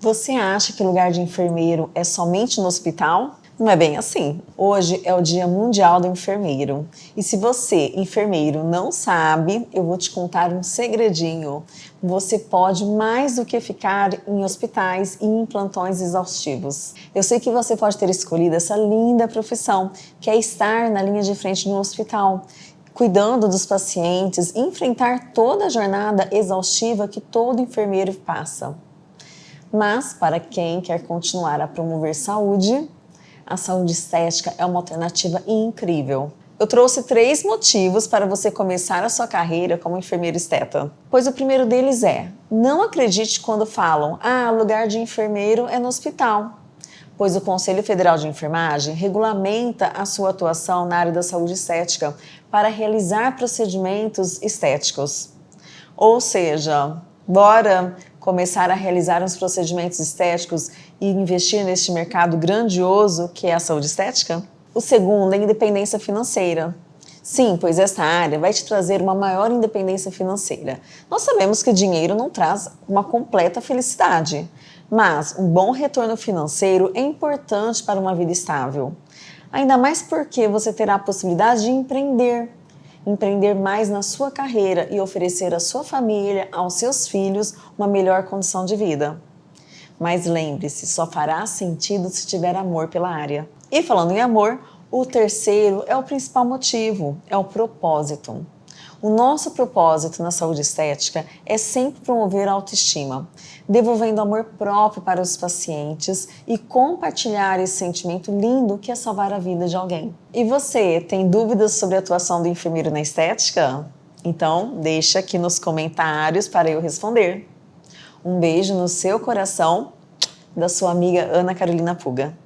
Você acha que lugar de enfermeiro é somente no hospital? Não é bem assim. Hoje é o Dia Mundial do Enfermeiro. E se você, enfermeiro, não sabe, eu vou te contar um segredinho. Você pode mais do que ficar em hospitais e em plantões exaustivos. Eu sei que você pode ter escolhido essa linda profissão, que é estar na linha de frente no hospital cuidando dos pacientes, enfrentar toda a jornada exaustiva que todo enfermeiro passa. Mas, para quem quer continuar a promover saúde, a saúde estética é uma alternativa incrível. Eu trouxe três motivos para você começar a sua carreira como enfermeira esteta. Pois o primeiro deles é, não acredite quando falam, ah, lugar de enfermeiro é no hospital. Pois o Conselho Federal de Enfermagem regulamenta a sua atuação na área da saúde estética para realizar procedimentos estéticos. Ou seja, bora começar a realizar uns procedimentos estéticos e investir neste mercado grandioso que é a saúde estética? O segundo é independência financeira. Sim, pois esta área vai te trazer uma maior independência financeira. Nós sabemos que dinheiro não traz uma completa felicidade, mas um bom retorno financeiro é importante para uma vida estável. Ainda mais porque você terá a possibilidade de empreender, empreender mais na sua carreira e oferecer à sua família, aos seus filhos, uma melhor condição de vida. Mas lembre-se, só fará sentido se tiver amor pela área. E falando em amor, o terceiro é o principal motivo, é o propósito. O nosso propósito na saúde estética é sempre promover a autoestima, devolvendo amor próprio para os pacientes e compartilhar esse sentimento lindo que é salvar a vida de alguém. E você, tem dúvidas sobre a atuação do enfermeiro na estética? Então, deixa aqui nos comentários para eu responder. Um beijo no seu coração, da sua amiga Ana Carolina Puga.